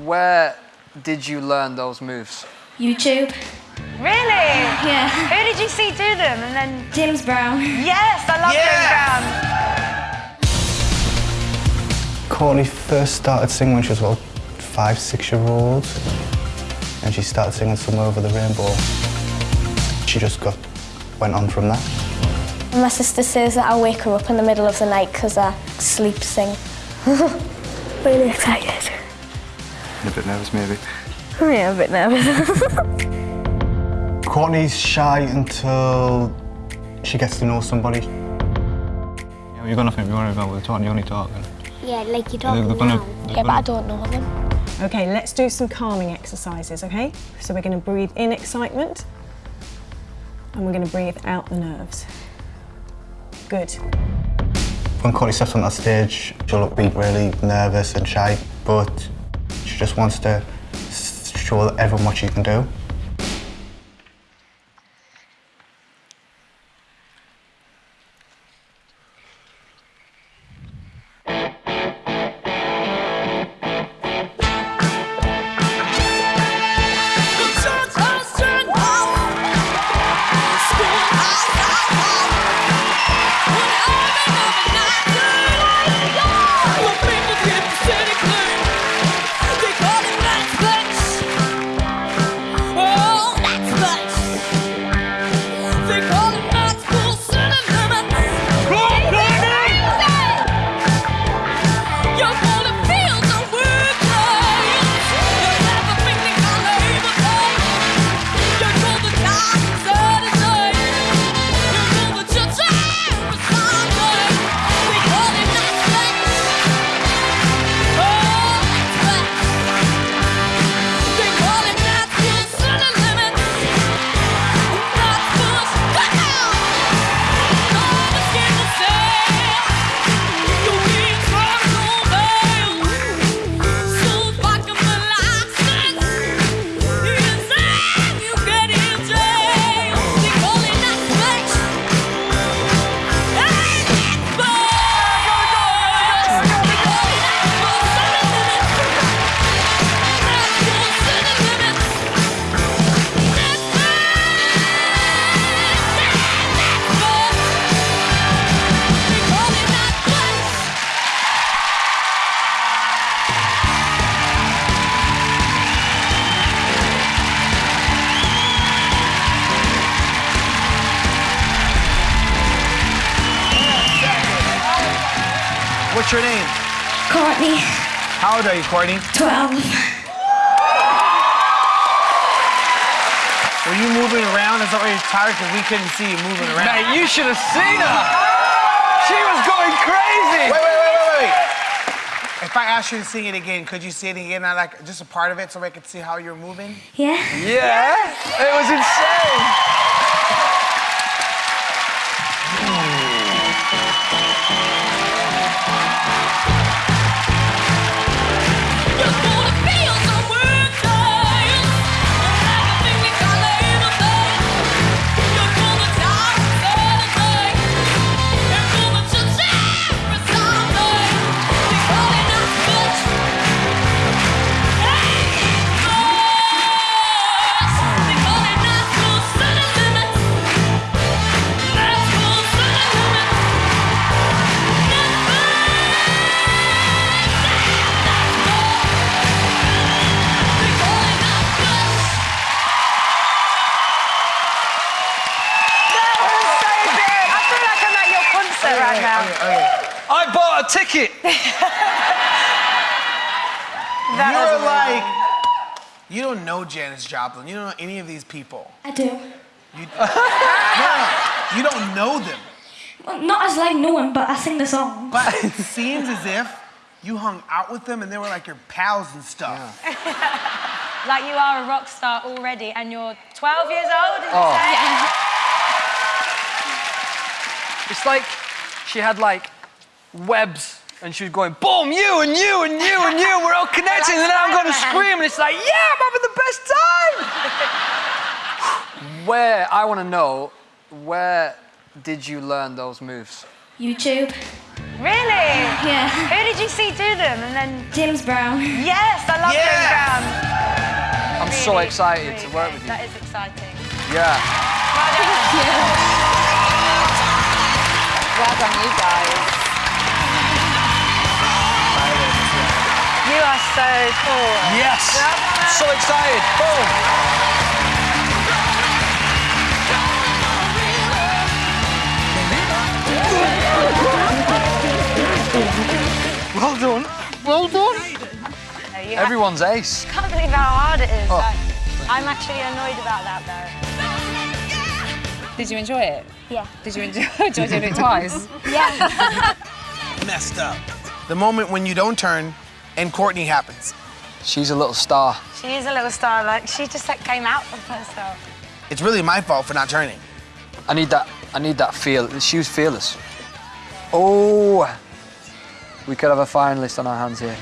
Where did you learn those moves? YouTube. Really? Yeah. Who did you see do them? And then James Brown. yes, I love Yes! James Brown. Courtney first started singing when she was about five, six year old. And she started singing Somewhere Over the Rainbow. She just got, went on from that. My sister says that I wake her up in the middle of the night because I sleep sing. really excited. A bit nervous, maybe. Yeah, a bit nervous. Courtney's shy until she gets to know somebody. Yeah, you're gonna think you're worried about with talking, you're only talking. yeah, like you They're don't gonna- know. they're Yeah, but I don't know them. Okay, let's do some calming exercises, okay? So we're going to breathe in excitement and we're going to breathe out the nerves. Good. When Courtney steps on that stage, she'll be really nervous and shy, but she just wants to show everyone what she can do. What's your name? Courtney. How old are you, Courtney? 12. Were you moving around? Is that why you're tired? Because we couldn't see you moving around. Mate, you should have seen her. She was going crazy. Wait, wait, wait, wait, wait. If I asked you to sing it again, could you sing it again? I like just a part of it so I could see how you're moving. Yeah. Yeah, it was insane. Right now. I bought a ticket. That You're amazing. like, you don't know Janis Joplin. You don't know any of these people. I do. You, no, you don't know them. Well, not as like no one, but I sing the song. But it seems as if you hung out with them and they were like your pals and stuff. Like you are a rock star already, and you're 12 years old. Is Oh. it? It's like she had like webs and she was going, boom, you and you and you and you, we're all connected. and then I'm going to scream and it's like, yeah, I'm having the best time. where, I want to know, where did you learn those moves? YouTube. Really? Yeah. Who did you see do them? And then James Brown. yes, I love Yes! James Brown. I'm so excited really to work good. with you. That is exciting. Yeah. Well done. Well done, you guys. You are so cool. Yes. So excited. Boom. Well done. Well done. No, you have- Everyone's ace. I can't believe how hard it is. Oh. I'm actually annoyed about that though. Did you enjoy it? Yeah. Did you enjoy, enjoy doing it twice? Yeah. Messed up. The moment when you don't turn and Courtney happens. She's a little star. She is a little star. Like she just like, came out of herself. It's really my fault for not turning. I need that. I need that feel. She was fearless. Oh, we could have a finalist on our hands here.